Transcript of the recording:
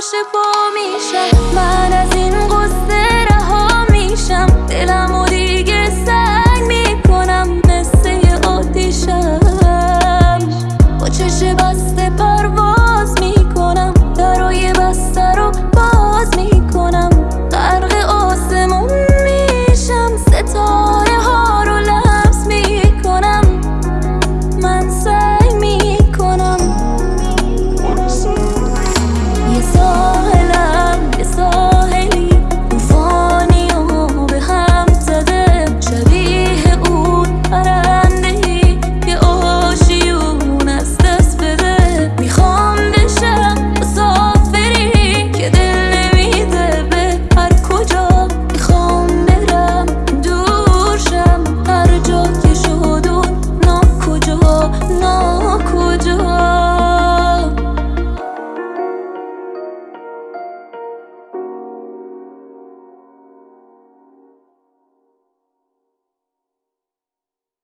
شفا میشه. من از این قصه رها میشم. دلم و دیگه سنگ می‌کنم مثل آتیشم. با چشم بسته